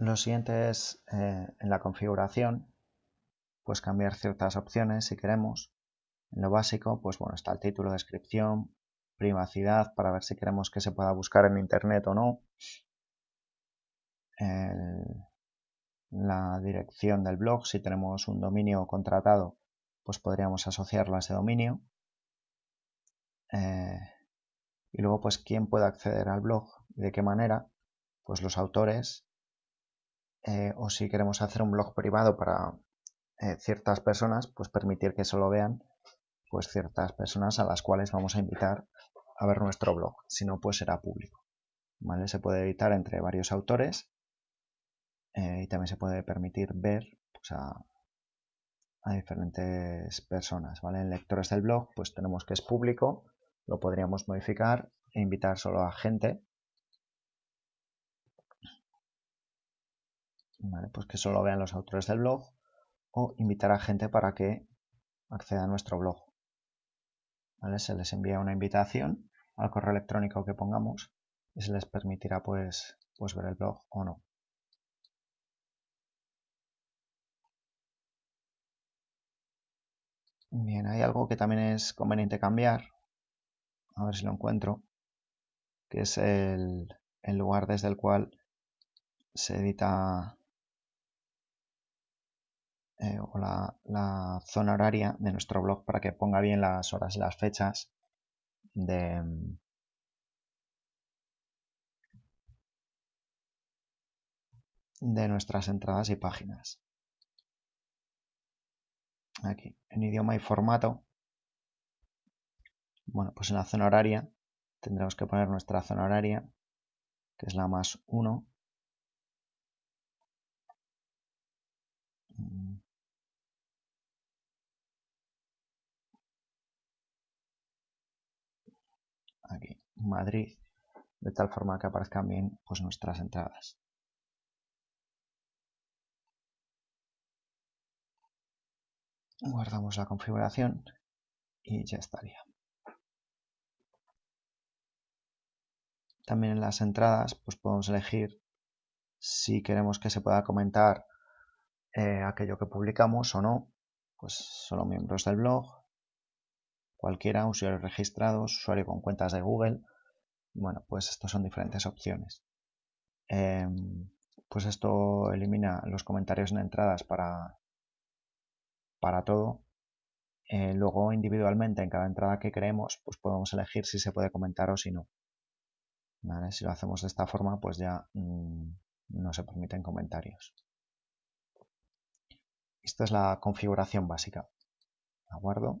Lo siguiente es eh, en la configuración, pues cambiar ciertas opciones si queremos. En lo básico, pues bueno, está el título, descripción, privacidad para ver si queremos que se pueda buscar en internet o no. la dirección del blog, si tenemos un dominio contratado, pues podríamos asociarlo a ese dominio. Eh, y luego, pues, quién puede acceder al blog y de qué manera, pues los autores eh, o si queremos hacer un blog privado para eh, ciertas personas, pues permitir que solo vean pues ciertas personas a las cuales vamos a invitar a ver nuestro blog, si no pues será público. ¿vale? Se puede editar entre varios autores eh, y también se puede permitir ver pues, a, a, diferentes personas. ¿vale? En lectores del blog pues tenemos que es público, lo podríamos modificar e invitar solo a gente Pues que solo vean los autores del blog o invitar a gente para que acceda a nuestro blog. Se les envía una invitación al correo electrónico que pongamos y se les permitirá pues, pues ver el blog o no. Bien, hay algo que también es conveniente cambiar, a ver si lo encuentro, que es el, el lugar desde el cual se edita eh, o la, zona horaria de nuestro blog para que ponga bien las horas y las fechas de, de nuestras entradas y páginas. Aquí, en idioma y formato. Bueno, pues en la zona horaria tendremos que poner nuestra zona horaria, que es la más 1. aquí Madrid de tal forma que aparezcan bien pues, nuestras entradas. Guardamos la configuración y ya estaría. También en las entradas pues podemos elegir si queremos que se pueda comentar eh, aquello que publicamos o no, pues solo miembros del blog, cualquiera, usuarios registrados, usuario con cuentas de Google. Bueno, pues estos son diferentes opciones. Em, pues esto elimina los comentarios en entradas para, para todo. Eh, luego individualmente en cada entrada que creemos, pues podemos elegir si se puede comentar o si no. Si lo hacemos de esta forma, pues ya mm, no se permiten comentarios. Esta es la configuración básica. Aguardo.